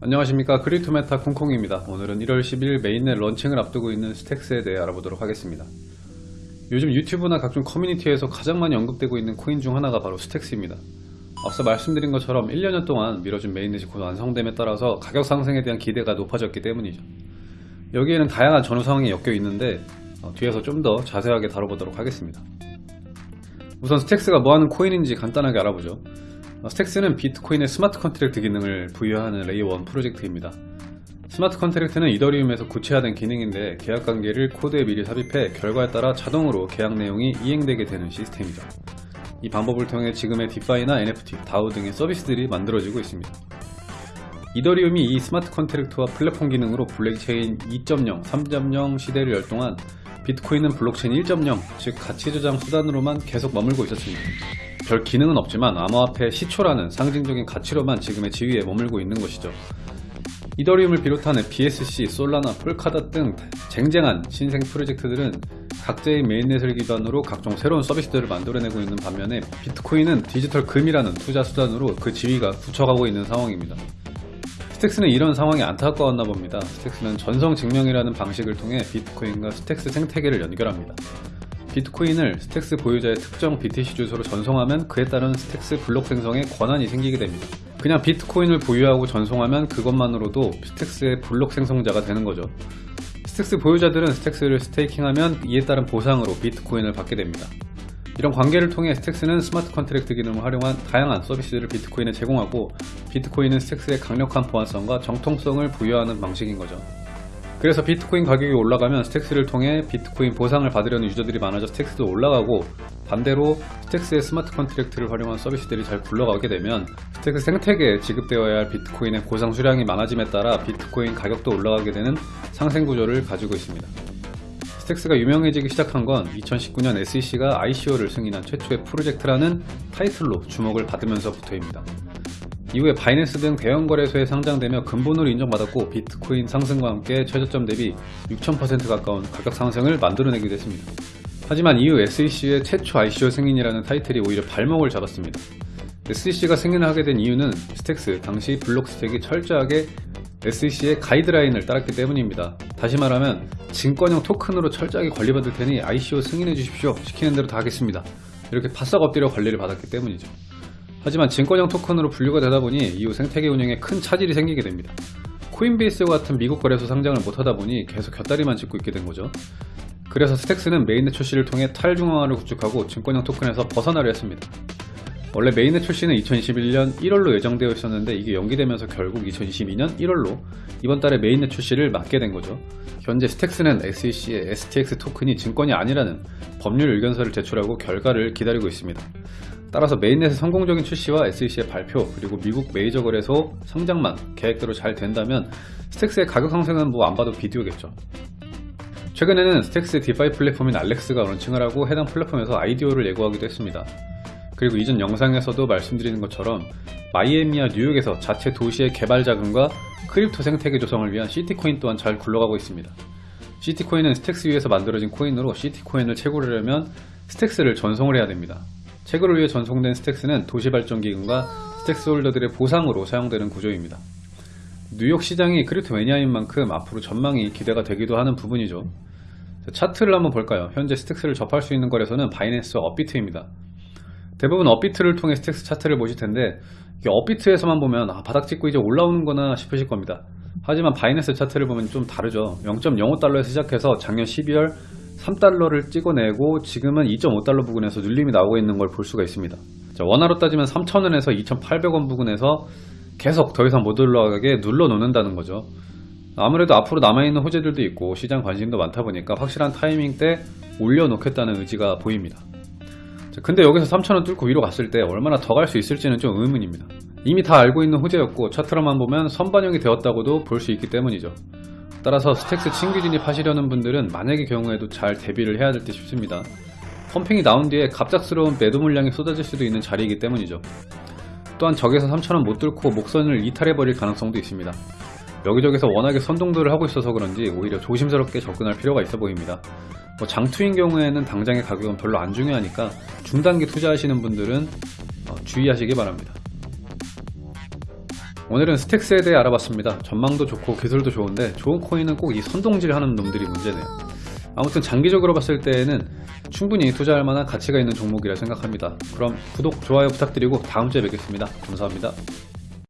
안녕하십니까. 크립토메타 콩콩입니다. 오늘은 1월 10일 mainnet launching을 앞두고 있는 스택스에 대해 알아보도록 하겠습니다. 요즘 유튜브나 각종 커뮤니티에서 가장 많이 언급되고 있는 코인 중 하나가 바로 스택스입니다. 앞서 말씀드린 것처럼 1년여 동안 미뤄준 mainnet이 곧 완성됨에 따라서 가격 상승에 대한 기대가 높아졌기 때문이죠. 여기에는 다양한 전후 상황이 엮여 있는데 어, 뒤에서 좀 더 자세하게 다뤄보도록 하겠습니다. 우선 스택스가 뭐하는 코인인지 간단하게 알아보죠. 어, 스택스는 비트코인의 smart contract 기능을 부여하는 layer 1 프로젝트입니다. smart contract는 이더리움에서 구체화된 기능인데 계약 관계를 코드에 미리 삽입해 결과에 따라 자동으로 계약 내용이 이행되게 되는 시스템이죠. 이 방법을 통해 지금의 DeFi나 NFT, DAO 등의 서비스들이 만들어지고 있습니다. 이더리움이 이 smart contract와 플랫폼 기능으로 블록체인 2.0, 3.0 시대를 열 동안 비트코인은 블록체인 1.0, 즉 가치 저장 수단으로만 계속 머물고 있었습니다. 별 기능은 없지만 암호화폐 시초라는 상징적인 가치로만 지금의 지위에 머물고 있는 것이죠. 이더리움을 비롯한 BSC, 솔라나, 폴카닷 등 쟁쟁한 신생 프로젝트들은 각자의 mainnet을 기반으로 각종 새로운 서비스들을 만들어내고 있는 반면에 비트코인은 디지털 금이라는 투자 수단으로 그 지위가 굳혀가고 있는 상황입니다. 스택스는 이런 상황이 안타까웠나 봅니다. 스택스는 전송 증명이라는 방식을 통해 비트코인과 스택스 생태계를 연결합니다. 비트코인을 스택스 보유자의 특정 BTC 주소로 전송하면 그에 따른 스택스 블록 생성에 권한이 생기게 됩니다. 그냥 비트코인을 보유하고 전송하면 그것만으로도 스택스의 블록 생성자가 되는 거죠. 스택스 보유자들은 스택스를 staking하면 이에 따른 보상으로 비트코인을 받게 됩니다. 이런 관계를 통해 스택스는 smart contract 기능을 활용한 다양한 서비스를 비트코인에 제공하고 비트코인은 스택스의 강력한 보안성과 정통성을 부여하는 방식인 거죠. 그래서 비트코인 가격이 올라가면 스택스를 통해 비트코인 보상을 받으려는 유저들이 많아져 스택스도 올라가고 반대로 스택스의 smart contract를 활용한 서비스들이 잘 굴러가게 되면 스택스 생태계에 지급되어야 할 비트코인의 보상 수량이 많아짐에 따라 비트코인 가격도 올라가게 되는 상생 구조를 가지고 있습니다. 스택스가 유명해지기 시작한 건 2019년 SEC가 ICO를 승인한 최초의 프로젝트라는 타이틀로 주목을 받으면서부터입니다. 이후에 바이낸스 등 대형 거래소에 상장되며 근본으로 인정받았고 비트코인 상승과 함께 최저점 대비 6000% 가까운 가격 상승을 만들어내기도 했습니다. 하지만 이후 SEC의 최초 ICO 승인이라는 타이틀이 오히려 발목을 잡았습니다. SEC가 승인을 하게 된 이유는 스택스 당시 블록 스택이 철저하게 SEC의 가이드라인을 따랐기 때문입니다. 다시 말하면 증권형 토큰으로 철저하게 관리받을 테니 ICO 승인해 주십시오. 시키는 대로 다 하겠습니다. 이렇게 바싹 엎드려 관리를 받았기 때문이죠. 하지만 증권형 토큰으로 분류가 되다 보니 이후 생태계 운영에 큰 차질이 생기게 됩니다. 코인베이스와 같은 미국 거래소 상장을 못하다 보니 계속 곁다리만 짚고 있게 된 거죠. 그래서 스택스는 mainnet 출시를 통해 탈중앙화를 구축하고 증권형 토큰에서 벗어나려 했습니다. 원래 mainnet 출시는 2021년 1월로 예정되어 있었는데 이게 연기되면서 결국 2022년 1월로 이번 달에 mainnet 출시를 맞게 된 거죠. 현재 스택스는 SEC의 STX 토큰이 증권이 아니라는 법률 의견서를 제출하고 결과를 기다리고 있습니다. 따라서 mainnet의 성공적인 출시와 SEC의 발표 그리고 미국 메이저 거래소 상장만 계획대로 잘 된다면 스택스의 가격 상승은 뭐 안 봐도 비디오겠죠. 최근에는 스택스 DeFi 플랫폼인 알렉스가 런칭을 하고 해당 플랫폼에서 IDO를 예고하기도 했습니다. 그리고 이전 영상에서도 말씀드리는 것처럼 마이애미와 뉴욕에서 자체 도시의 개발 자금과 crypto 생태계 조성을 위한 시티코인 또한 잘 굴러가고 있습니다. 시티코인은 스택스 위에서 만들어진 코인으로 시티코인을 채굴하려면 스택스를 전송을 해야 됩니다. 채굴을 위해 전송된 스택스는 도시 발전 기금과 스택스 holder들의 보상으로 사용되는 구조입니다. 뉴욕 시장이 crypto 매니아인 만큼 앞으로 전망이 기대가 되기도 하는 부분이죠. 차트를 한번 볼까요? 현재 스택스를 접할 수 있는 거래소는 바이낸스와 업비트입니다. 대부분 업비트를 통해 스택스 차트를 보실 텐데 업비트에서만 보면 아, 바닥 찍고 이제 올라오는구나 싶으실 겁니다. 하지만 바이낸스 차트를 보면 좀 다르죠. 0.05달러에서 시작해서 작년 12월 3달러를 찍어내고 지금은 2.5달러 부근에서 눌림이 나오고 있는 걸 볼 수가 있습니다. 자, 원화로 따지면 3,000원에서 2,800원 부근에서 계속 더 이상 못 올라가게 눌러 놓는다는 거죠. 아무래도 앞으로 남아있는 호재들도 있고 시장 관심도 많다 보니까 확실한 타이밍 때 올려놓겠다는 의지가 보입니다. 자, 근데 여기서 3,000원 뚫고 위로 갔을 때 얼마나 더 갈 수 있을지는 좀 의문입니다. 이미 다 알고 있는 호재였고 차트로만 보면 선반영이 되었다고도 볼 수 있기 때문이죠. 따라서 스택스 신규 진입하시려는 분들은 만약의 경우에도 잘 대비를 해야 될 듯 싶습니다. 펌핑이 나온 뒤에 갑작스러운 매도 물량이 쏟아질 수도 있는 자리이기 때문이죠. 또한 적에서 3천원 못 뚫고 목선을 이탈해버릴 가능성도 있습니다. 여기저기서 워낙에 선동들을 하고 있어서 그런지 오히려 조심스럽게 접근할 필요가 있어 보입니다. 뭐 장투인 경우에는 당장의 가격은 별로 안 중요하니까 중단기 투자하시는 분들은 어, 주의하시기 바랍니다. 오늘은 스택스에 대해 알아봤습니다. 전망도 좋고 기술도 좋은데 좋은 코인은 꼭 이 선동질 하는 놈들이 문제네요. 아무튼 장기적으로 봤을 때에는 충분히 투자할 만한 가치가 있는 종목이라 생각합니다. 그럼 구독, 좋아요 부탁드리고 다음 주에 뵙겠습니다. 감사합니다.